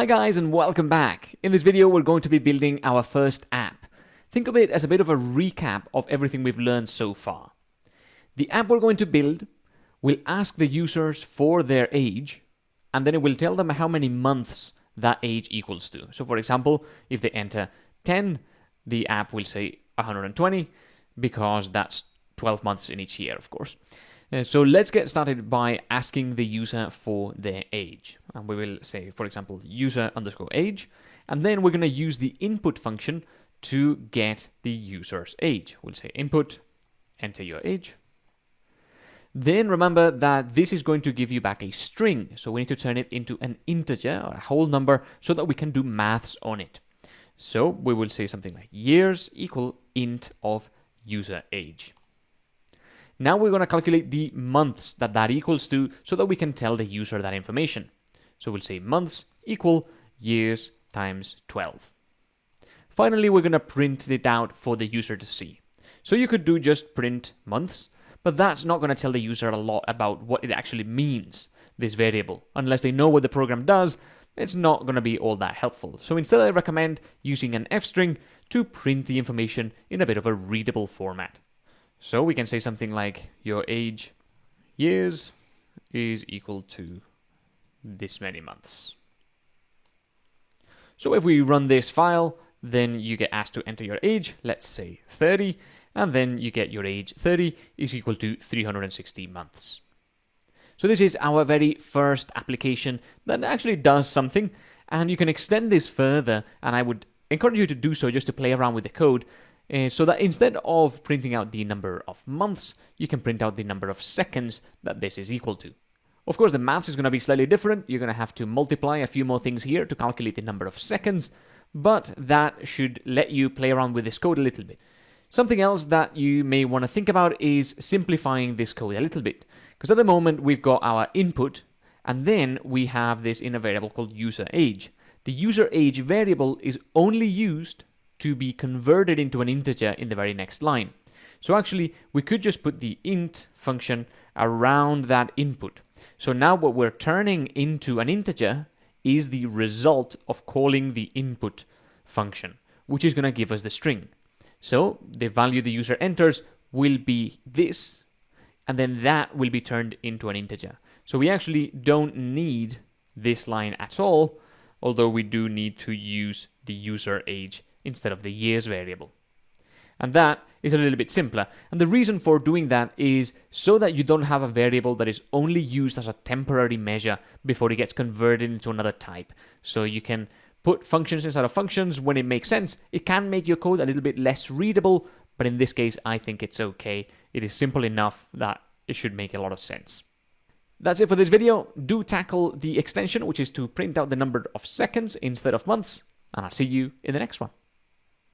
Hi guys and welcome back. In this video we're going to be building our first app. Think of it as a bit of a recap of everything we've learned so far. The app we're going to build will ask the users for their age and then it will tell them how many months that age equals to. So for example, if they enter 10, the app will say 120 because that's 12 months in each year, of course. Uh, so let's get started by asking the user for their age. And we will say, for example, user underscore age. And then we're going to use the input function to get the user's age. We'll say input, enter your age. Then remember that this is going to give you back a string. So we need to turn it into an integer or a whole number so that we can do maths on it. So we will say something like years equal int of user age. Now we're going to calculate the months that that equals to so that we can tell the user that information. So we'll say months equal years times 12. Finally, we're going to print it out for the user to see. So you could do just print months, but that's not going to tell the user a lot about what it actually means, this variable. Unless they know what the program does, it's not going to be all that helpful. So instead I recommend using an f string to print the information in a bit of a readable format. So we can say something like your age years is equal to this many months. So if we run this file, then you get asked to enter your age, let's say 30, and then you get your age 30 is equal to 360 months. So this is our very first application that actually does something, and you can extend this further, and I would encourage you to do so just to play around with the code, uh, so that instead of printing out the number of months, you can print out the number of seconds that this is equal to. Of course, the maths is going to be slightly different. You're going to have to multiply a few more things here to calculate the number of seconds, but that should let you play around with this code a little bit. Something else that you may want to think about is simplifying this code a little bit. Because at the moment, we've got our input, and then we have this in a variable called user age. The user age variable is only used to be converted into an integer in the very next line. So actually, we could just put the int function around that input. So now what we're turning into an integer is the result of calling the input function, which is going to give us the string. So the value the user enters will be this, and then that will be turned into an integer. So we actually don't need this line at all, although we do need to use the user age instead of the years variable. And that is a little bit simpler. And the reason for doing that is so that you don't have a variable that is only used as a temporary measure before it gets converted into another type. So you can put functions inside of functions when it makes sense. It can make your code a little bit less readable, but in this case, I think it's okay. It is simple enough that it should make a lot of sense. That's it for this video. Do tackle the extension, which is to print out the number of seconds instead of months, and I'll see you in the next one.